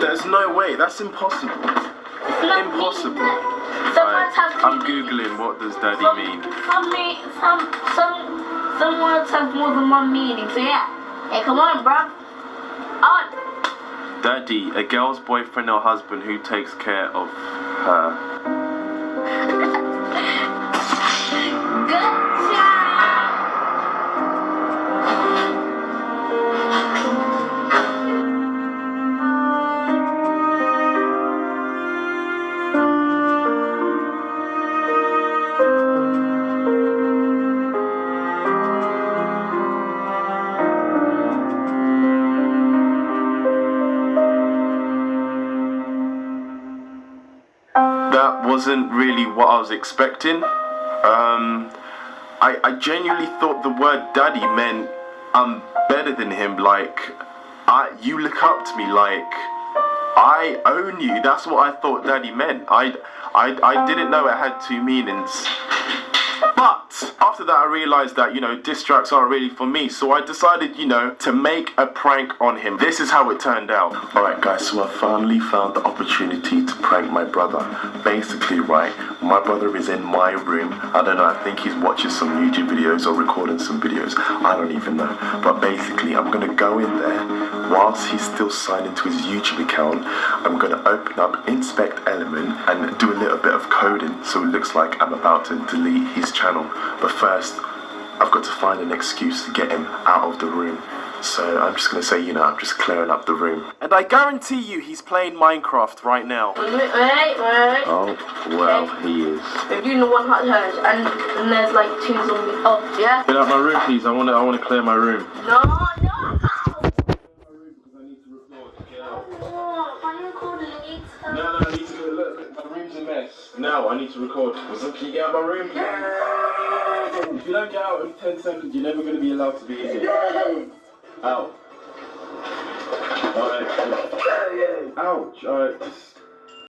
There's no way. That's impossible. Impossible. meaning. Some words have two I'm googling what does daddy Some, mean. some, me- some, some, some words have more than one meaning. So yeah. Hey, come on, bruv. On. Daddy, a girl's boyfriend or husband who takes care of her. That wasn't really what I was expecting. Um, I, I genuinely thought the word daddy meant I'm better than him. Like, I, you look up to me. Like, I own you. That's what I thought daddy meant. I, I, I didn't know it had two meanings. But after that, I realized that, you know, diss tracks aren't really for me. So I decided, you know, to make a prank on him. This is how it turned out. Alright, guys, so I finally found the opportunity to prank my brother. Basically, right, my brother is in my room. I don't know, I think he's watching some YouTube videos or recording some videos. I don't even know. But basically, I'm gonna go in there whilst he's still signed into his YouTube account. I'm gonna open up Inspect Element and do a little bit of coding so it looks like I'm about to delete his channel. But first, I've got to find an excuse to get him out of the room. So I'm just gonna say, you know, I'm just clearing up the room. And I guarantee you he's playing Minecraft right now. Wait, wait, wait. Oh, well, he is. We're doing the one heart challenge, and, and there's like two zombies. Oh, yeah? Get out my room, please. I wanna, I wanna clear my room. No, no! Oh, why are you recording it? No, no, I need to look, look, my room's a mess. I need to record. So can you get out of my room, please? If you don't get out in 10 seconds, you're never going to be allowed to be in here. Out. Alright. Ouch. Alright,